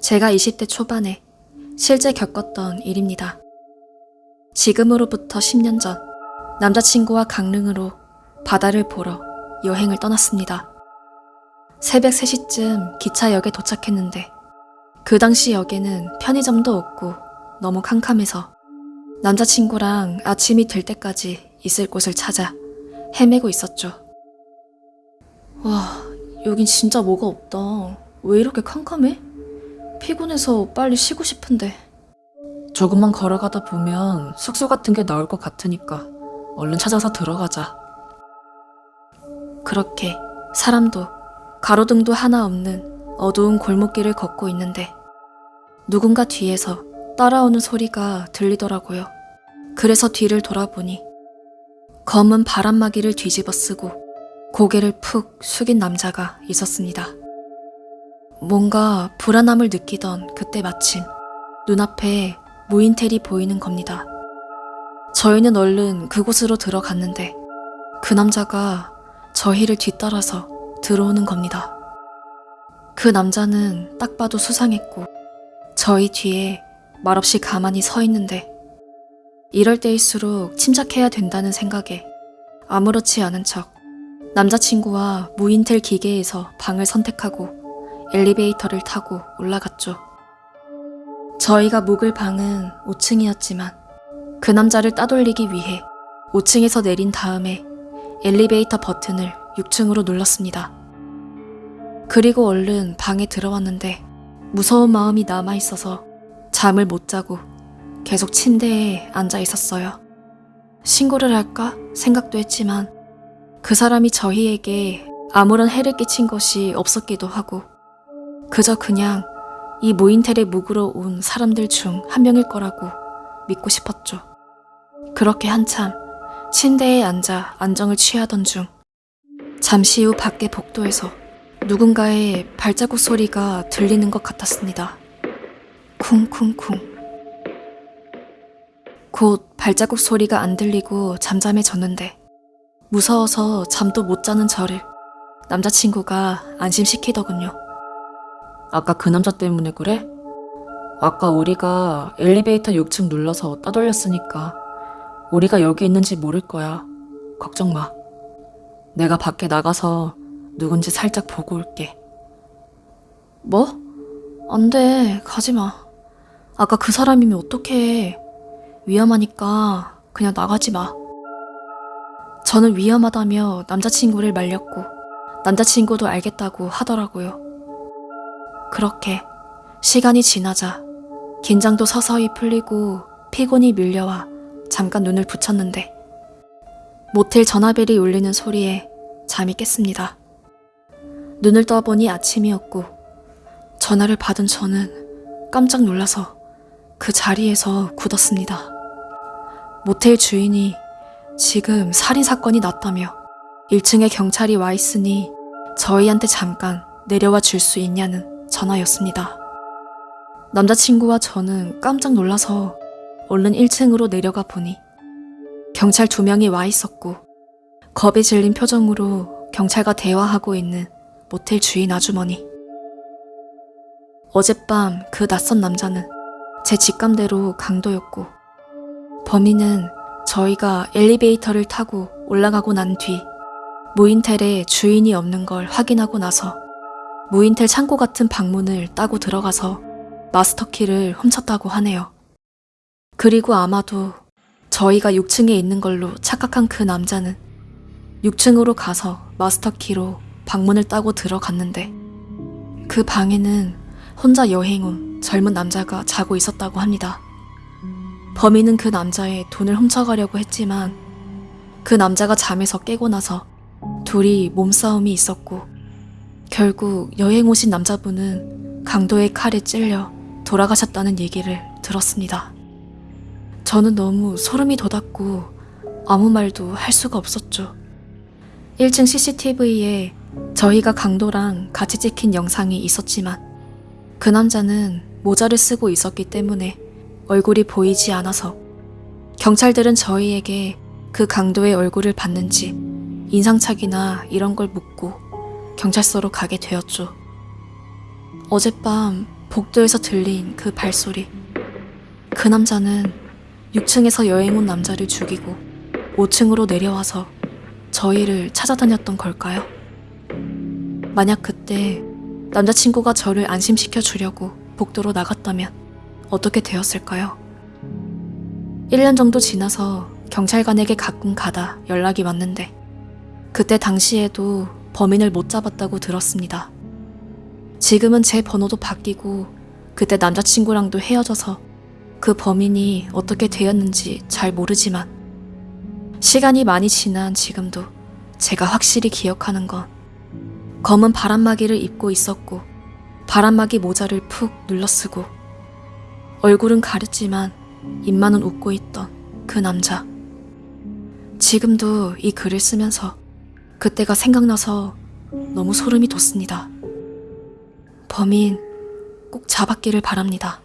제가 20대 초반에 실제 겪었던 일입니다. 지금으로부터 10년 전 남자친구와 강릉으로 바다를 보러 여행을 떠났습니다. 새벽 3시쯤 기차역에 도착했는데 그 당시 역에는 편의점도 없고 너무 캄캄해서 남자친구랑 아침이 될 때까지 있을 곳을 찾아 헤매고 있었죠. 와, 여긴 진짜 뭐가 없다. 왜 이렇게 캄캄해? 피곤해서 빨리 쉬고 싶은데. 조금만 걸어가다 보면 숙소 같은 게 나올 것 같으니까 얼른 찾아서 들어가자. 그렇게 사람도 가로등도 하나 없는 어두운 골목길을 걷고 있는데 누군가 뒤에서 따라오는 소리가 들리더라고요. 그래서 뒤를 돌아보니 검은 바람막이를 뒤집어 쓰고 고개를 푹 숙인 남자가 있었습니다. 뭔가 불안함을 느끼던 그때 마침 눈앞에 무인텔이 보이는 겁니다. 저희는 얼른 그곳으로 들어갔는데 그 남자가 저희를 뒤따라서 들어오는 겁니다. 그 남자는 딱 봐도 수상했고 저희 뒤에 말없이 가만히 서 있는데 이럴 때일수록 침착해야 된다는 생각에 아무렇지 않은 척 남자친구와 무인텔 기계에서 방을 선택하고 엘리베이터를 타고 올라갔죠. 저희가 묵을 방은 5층이었지만 그 남자를 따돌리기 위해 5층에서 내린 다음에 엘리베이터 버튼을 6층으로 눌렀습니다. 그리고 얼른 방에 들어왔는데 무서운 마음이 남아 있어서 잠을 못 자고 계속 침대에 앉아 있었어요. 신고를 할까 생각도 했지만 그 사람이 저희에게 아무런 해를 끼친 것이 없었기도 하고 그저 그냥 이 모인텔에 묵으러 온 사람들 중 한 명일 거라고 믿고 싶었죠. 그렇게 한참 침대에 앉아 안정을 취하던 중 잠시 후 밖의 복도에서 누군가의 발자국 소리가 들리는 것 같았습니다. 쿵쿵쿵. 곧 발자국 소리가 안 들리고 잠잠해졌는데 무서워서 잠도 못 자는 저를 남자친구가 안심시키더군요. 아까 그 남자 때문에 그래? 아까 우리가 엘리베이터 6층 눌러서 따돌렸으니까 우리가 여기 있는지 모를 거야. 걱정 마. 내가 밖에 나가서 누군지 살짝 보고 올게. 뭐? 안 돼. 가지 마. 아까 그 사람이면 어떡해. 위험하니까 그냥 나가지 마. 저는 위험하다며 남자친구를 말렸고 남자친구도 알겠다고 하더라고요. 그렇게 시간이 지나자 긴장도 서서히 풀리고 피곤이 밀려와 잠깐 눈을 붙였는데 모텔 전화벨이 울리는 소리에 잠이 깼습니다. 눈을 떠보니 아침이었고 전화를 받은 저는 깜짝 놀라서 그 자리에서 굳었습니다. 모텔 주인이 지금 살인 사건이 났다며 1층에 경찰이 와 있으니 저희한테 잠깐 내려와 줄 수 있냐는 전화였습니다. 남자친구와 저는 깜짝 놀라서 얼른 1층으로 내려가 보니 경찰 두 명이 와 있었고 겁에 질린 표정으로 경찰과 대화하고 있는 모텔 주인 아주머니. 어젯밤 그 낯선 남자는 제 직감대로 강도였고 범인은 저희가 엘리베이터를 타고 올라가고 난 뒤 무인텔에 주인이 없는 걸 확인하고 나서 무인텔 창고 같은 방문을 따고 들어가서 마스터키를 훔쳤다고 하네요. 그리고 아마도 저희가 6층에 있는 걸로 착각한 그 남자는 6층으로 가서 마스터키로 방문을 따고 들어갔는데 그 방에는 혼자 여행 온 젊은 남자가 자고 있었다고 합니다. 범인은 그 남자의 돈을 훔쳐가려고 했지만 그 남자가 잠에서 깨고 나서 둘이 몸싸움이 있었고 결국 여행 오신 남자분은 강도의 칼에 찔려 돌아가셨다는 얘기를 들었습니다. 저는 너무 소름이 돋았고 아무 말도 할 수가 없었죠. 1층 CCTV에 저희가 강도랑 같이 찍힌 영상이 있었지만 그 남자는 모자를 쓰고 있었기 때문에 얼굴이 보이지 않아서 경찰들은 저희에게 그 강도의 얼굴을 봤는지 인상착이나 이런 걸 묻고 경찰서로 가게 되었죠. 어젯밤 복도에서 들린 그 발소리. 그 남자는 6층에서 여행 온 남자를 죽이고 5층으로 내려와서 저희를 찾아다녔던 걸까요? 만약 그때 남자친구가 저를 안심시켜 주려고 복도로 나갔다면 어떻게 되었을까요? 1년 정도 지나서 경찰관에게 가끔 가다 연락이 왔는데 그때 당시에도 범인을 못 잡았다고 들었습니다. 지금은 제 번호도 바뀌고 그때 남자친구랑도 헤어져서 그 범인이 어떻게 되었는지 잘 모르지만 시간이 많이 지난 지금도 제가 확실히 기억하는 건 검은 바람막이를 입고 있었고 바람막이 모자를 푹 눌러쓰고 얼굴은 가렸지만 입만은 웃고 있던 그 남자. 지금도 이 글을 쓰면서 그때가 생각나서 너무 소름이 돋습니다. 범인 꼭 잡았기를 바랍니다.